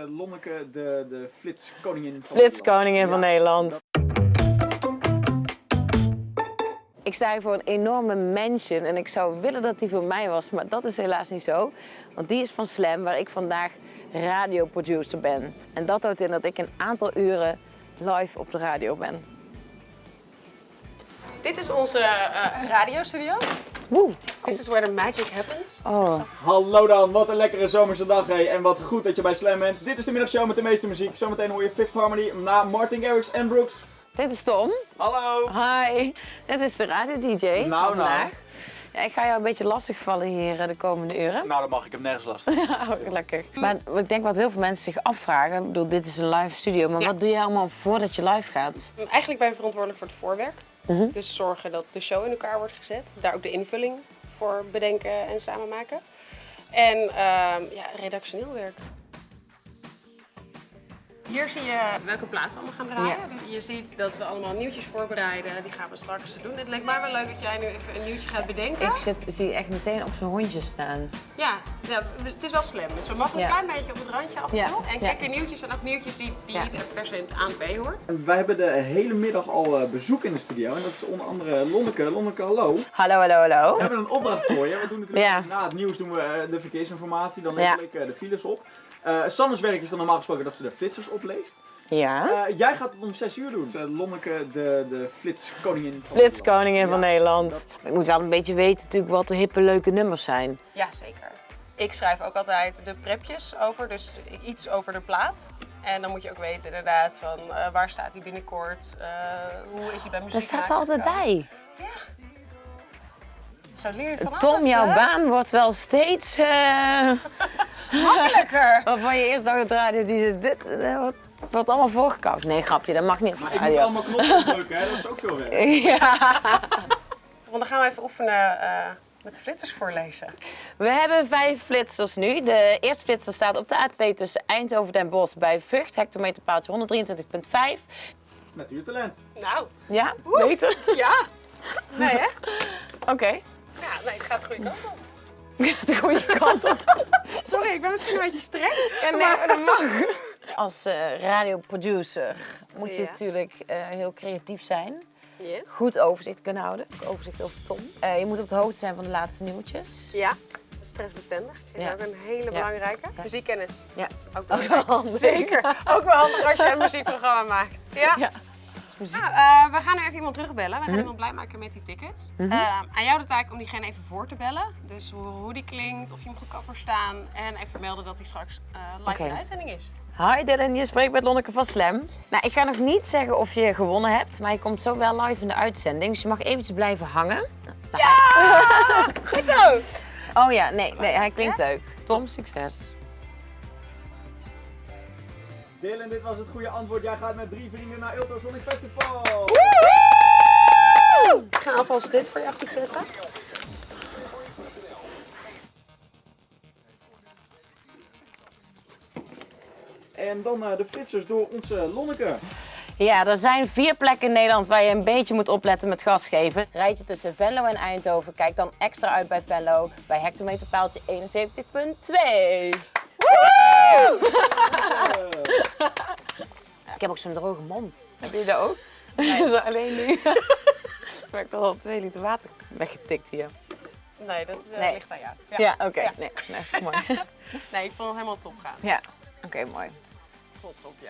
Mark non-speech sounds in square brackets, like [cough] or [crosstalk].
Uh, Lonneke, de, de flitskoningin van Flitskoningin van Nederland. Ik sta hier voor een enorme mansion en ik zou willen dat die voor mij was, maar dat is helaas niet zo. Want die is van Slam, waar ik vandaag radioproducer ben. En dat houdt in dat ik een aantal uren live op de radio ben. Dit is onze eh, radiostudio. Woe! This is where the magic happens. Oh. Hallo dan, wat een lekkere zomerse dag hé. En wat goed dat je bij Slam bent. Dit is de middagshow met de meeste muziek. Zometeen hoor je Fifth Harmony na Martin Garrix en Brooks. Dit is Tom. Hallo! Hi. Dit is de radio-dj Nou, van nou. vandaag. Ja, ik ga jou een beetje lastig vallen hier eh, de komende uren. Nou, dat mag ik, heb nergens [laughs] last. Oh, gelukkig. Maar ik denk wat heel veel mensen zich afvragen. Ik bedoel, dit is een live studio, maar Ja. wat doe je allemaal voordat je live gaat? Eigenlijk ben je verantwoordelijk voor het voorwerk. Mhm. Dus zorgen dat de show in elkaar wordt gezet. Daar ook de invulling voor bedenken en samen maken. En ehm, ja, redactioneel werk. Hier zie je welke platen we allemaal gaan draaien. Dus je ziet dat we allemaal nieuwtjes voorbereiden. Die gaan we straks doen. Het leek mij wel leuk dat jij nu even een nieuwtje gaat bedenken. Ik zit, zie echt meteen op zo'n hondje staan. Ja, ja, het is wel slim. Dus we mogen een Ja. klein beetje op het randje af en Ja, toe. En kijk, in nieuwtjes zijn ook nieuwtjes die, die Ja. niet per se in het ANP hoort. Wij hebben de hele middag al eh, bezoek in de studio. En dat is onder andere Lonneke. Lonneke, hallo. Hallo, hallo, hallo. We hebben een opdracht voor je. We doen natuurlijk Ja. na het nieuws doen we eh, de verkeersinformatie. Dan lees ik eh, de files op. Eh Sannes werk is dan normaal gesproken dat ze de flitsers opleest. Ja. Eh, jij gaat het om 6 uur doen. Uh, Lonneke, de, de flitskoningin van Flitskoningin van Ja, Nederland. Ik moet wel een beetje weten natuurlijk wat de hippe leuke nummers zijn. Ja, zeker. Ik schrijf ook altijd de prepjes over, dus iets over de plaat. En dan moet je ook weten inderdaad van eh, waar staat hij binnenkort, eh, hoe is hij bij muziek Daar staat er altijd bij. Zo leer je van Tom, alles, jouw hè? baan wordt wel steeds... eh [laughs] [laughs] Makkelijker. waarvan je eerst dacht het radio, die is dit... eh, wordt, wordt allemaal voorgekoud. Nee, grapje, dat mag niet op Maar ik moet allemaal knoppen [laughs] drukken, hè? dat is ook veel werk. Ja. Want dan gaan we even oefenen eh, met de flitters voorlezen. We hebben vijf flitsers nu. De eerste flitser staat op de A2 tussen Eindhoven en Den Bosch bij Vught. Hectometerpaaltje 123,5. Natuurtalent. Nou, Ja, beter? ja. Nee, echt? Oké. Nee, het gaat de goede kant op. [laughs] De goede kant op. [laughs] Sorry, ik ben misschien een beetje streng. Ja, nee, maar dat mag. [laughs] Als eh, radioproducer moet je Ja. natuurlijk eh, heel creatief zijn. Yes. Goed overzicht kunnen houden. Overzicht over Tom. Eh, je moet op de hoogte zijn van de laatste nieuwtjes. Ja, stressbestendig is Ja. ook een hele belangrijke. Muziekkennis, Ja. ook Ook wel handig. Zeker, ook wel handig als je een muziekprogramma maakt. Ja. Ja. Nou, eh, we gaan nu even iemand terugbellen. We gaan Mhm. iemand blij maken met die tickets. Eh, aan jou de taak om diegene even voor te bellen. Dus hoe, hoe die klinkt, of je hem goed kan verstaan. En even melden dat hij straks eh, live in de uitzending is. Hi Dylan, je spreekt met Lonneke van Slam. Nou, ik ga nog niet zeggen of je gewonnen hebt, maar je komt zo wel live in de uitzending. Dus je mag eventjes blijven hangen. [laughs] Goed zo! Oh ja, nee, nee hij klinkt leuk. Tom, succes. Dylan, dit was het goede antwoord. Jij gaat met drie vrienden naar Ultrasonic Festival. Ik ga alvast dit voor je goed zetten. En dan eh, de flitsers door onze Lonneke. Ja, er zijn vier plekken in Nederland waar je een beetje moet opletten met gas geven. Rijd je tussen Venlo en Eindhoven, kijk dan extra uit bij Venlo bij hectometerpaaltje 71.2. Ik heb ook zo'n droge mond. Heb je dat ook? Nee. [laughs] Zo alleen nu. [laughs] Ik heb toch al twee liter water weggetikt hier. Nee, dat is, Nee. ligt aan jou. Ja, oké. Ja. Nee, dat is mooi. [laughs] Nee, ik vond het helemaal top gaan. ja, oké, mooi. Trots op je.